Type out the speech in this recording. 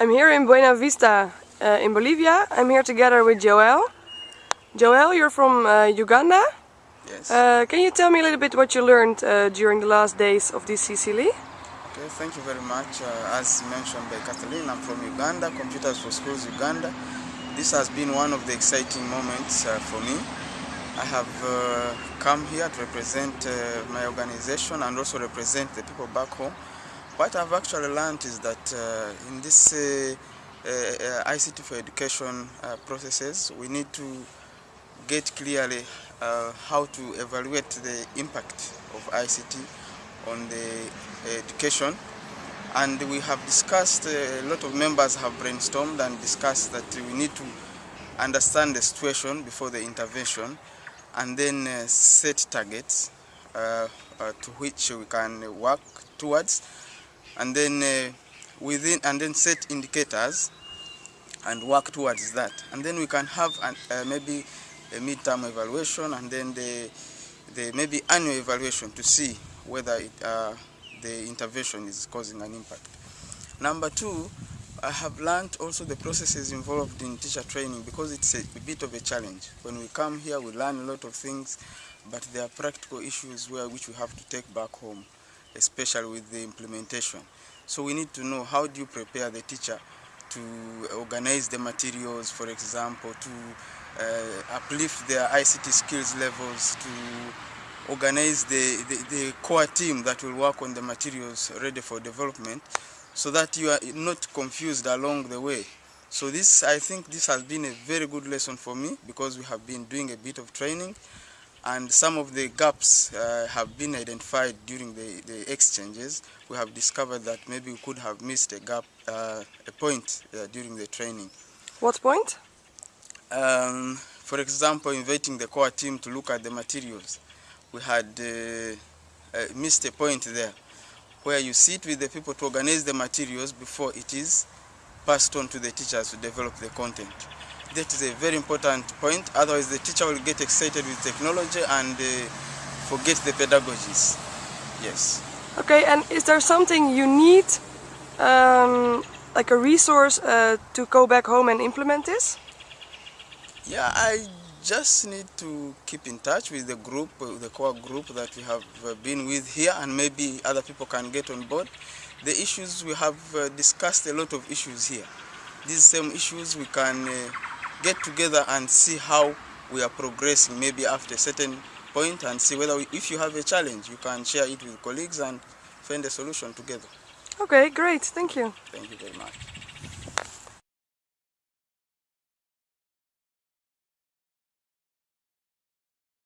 I'm here in Buena Vista uh, in Bolivia. I'm here together with Joel. Joel, you're from uh, Uganda. Yes. Uh, can you tell me a little bit what you learned uh, during the last days of this CCLE? okay, thank you very much. Uh, as mentioned by Kathleen, I'm from Uganda, Computers for Schools Uganda. This has been one of the exciting moments uh, for me. I have uh, come here to represent uh, my organization and also represent the people back home. What I've actually learned is that uh, in this uh, uh, ICT for education uh, processes, we need to get clearly uh, how to evaluate the impact of ICT on the education. And we have discussed, uh, a lot of members have brainstormed and discussed that we need to understand the situation before the intervention and then set targets to which we can work towards and then uh, within and then set indicators and work towards that and then we can have an, uh, maybe a midterm evaluation and then the, the maybe annual evaluation to see whether it, uh, the intervention is causing an impact. Number two, I have learned also the processes involved in teacher training because it's a, a bit of a challenge. When we come here, we learn a lot of things, but there are practical issues where which we have to take back home, especially with the implementation. So we need to know how do you prepare the teacher to organize the materials, for example, to uh, uplift their ICT skills levels, to organize the, the, the core team that will work on the materials ready for development so that you are not confused along the way. So this, I think this has been a very good lesson for me because we have been doing a bit of training and some of the gaps uh, have been identified during the, the exchanges. We have discovered that maybe we could have missed a gap, uh, a point uh, during the training. What point? Um, for example, inviting the core team to look at the materials. We had uh, uh, missed a point there where you sit with the people to organize the materials before it is passed on to the teachers to develop the content. That is a very important point, otherwise the teacher will get excited with technology and uh, forget the pedagogies. Yes. Okay, and is there something you need, um, like a resource, uh, to go back home and implement this? Yeah, I just need to keep in touch with the group, the core group that we have uh, been with here and maybe other people can get on board. The issues, we have uh, discussed a lot of issues here. These same issues we can uh, get together and see how we are progressing maybe after a certain point and see whether we, if you have a challenge you can share it with colleagues and find a solution together. Okay, great, thank you. Thank you very much.